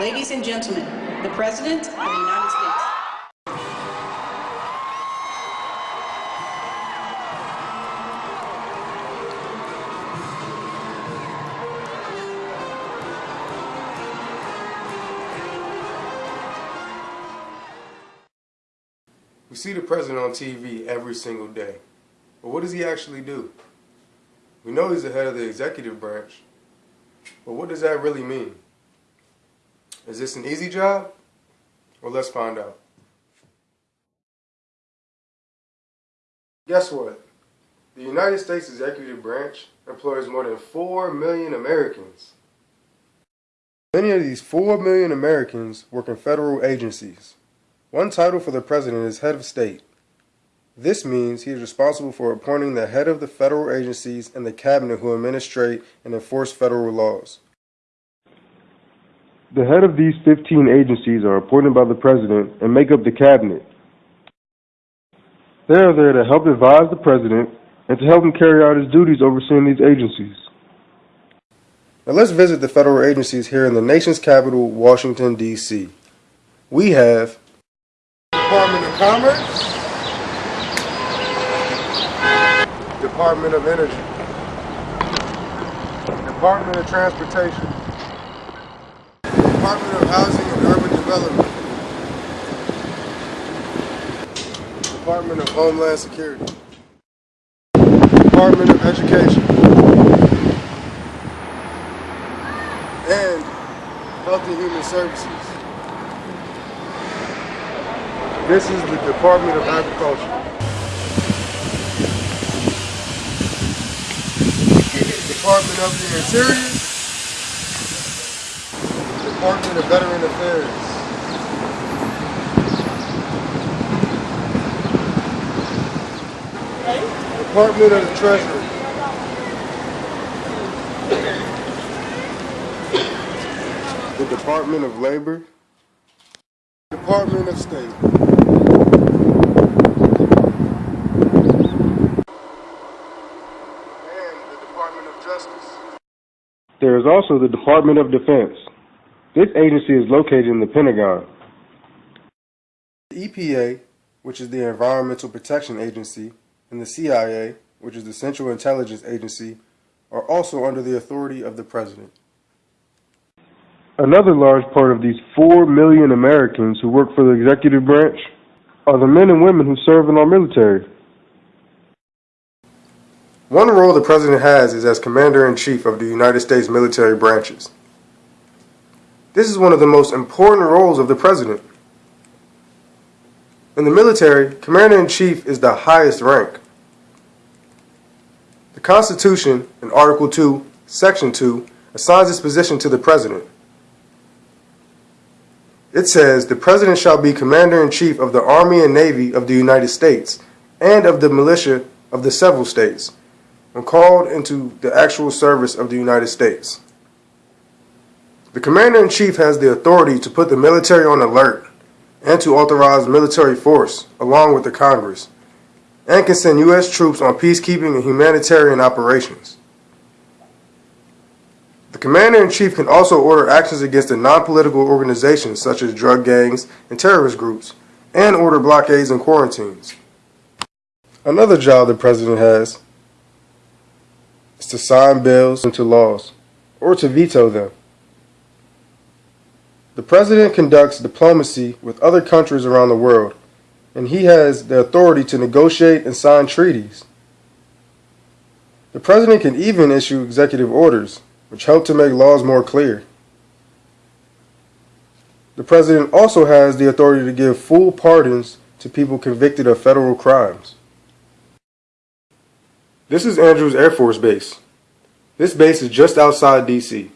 Ladies and gentlemen, the President of the United States. We see the president on TV every single day. But what does he actually do? We know he's the head of the executive branch. But what does that really mean? Is this an easy job? Well, let's find out. Guess what? The United States executive branch employs more than 4 million Americans. Many of these 4 million Americans work in federal agencies. One title for the president is head of state. This means he is responsible for appointing the head of the federal agencies and the cabinet who administrate and enforce federal laws. The head of these 15 agencies are appointed by the president and make up the cabinet. They are there to help advise the president and to help him carry out his duties overseeing these agencies. Now let's visit the federal agencies here in the nation's capital, Washington, D.C. We have Department of Commerce, Department of Energy, Department of Transportation, Department of Housing and Urban Development, Department of Homeland Security, Department of Education, and Health and Human Services. This is the Department of Agriculture. Department of the Interior, Department of Veteran Affairs. Department of the Treasury. The Department of Labor. Department of State. And the Department of Justice. There is also the Department of Defense. This agency is located in the Pentagon. The EPA, which is the Environmental Protection Agency, and the CIA, which is the Central Intelligence Agency, are also under the authority of the President. Another large part of these 4 million Americans who work for the executive branch are the men and women who serve in our military. One role the President has is as Commander in Chief of the United States military branches. This is one of the most important roles of the President. In the military, Commander in Chief is the highest rank. The Constitution, in Article 2, Section 2, assigns this position to the President. It says, The President shall be Commander in Chief of the Army and Navy of the United States and of the militia of the several states when called into the actual service of the United States. The Commander in Chief has the authority to put the military on alert and to authorize military force along with the Congress and can send U.S. troops on peacekeeping and humanitarian operations. The Commander in Chief can also order actions against the non political organizations such as drug gangs and terrorist groups and order blockades and quarantines. Another job the President has is to sign bills into laws or to veto them. The President conducts diplomacy with other countries around the world, and he has the authority to negotiate and sign treaties. The President can even issue executive orders, which help to make laws more clear. The President also has the authority to give full pardons to people convicted of federal crimes. This is Andrews Air Force Base. This base is just outside D.C.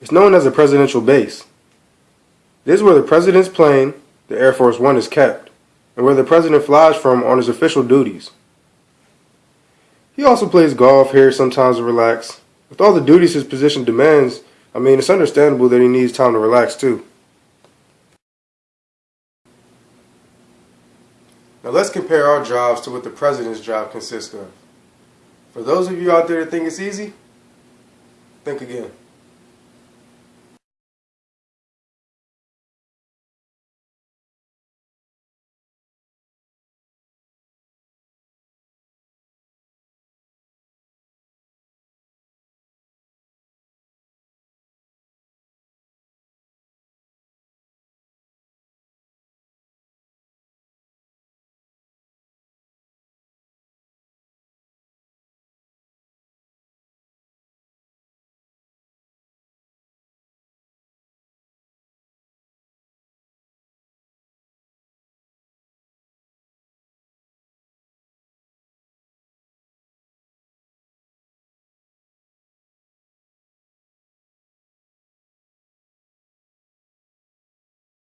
It's known as a presidential base. This is where the President's plane, the Air Force One, is kept, and where the President flies from on his official duties. He also plays golf here sometimes to relax. With all the duties his position demands, I mean, it's understandable that he needs time to relax too. Now let's compare our jobs to what the President's job consists of. For those of you out there that think it's easy, think again.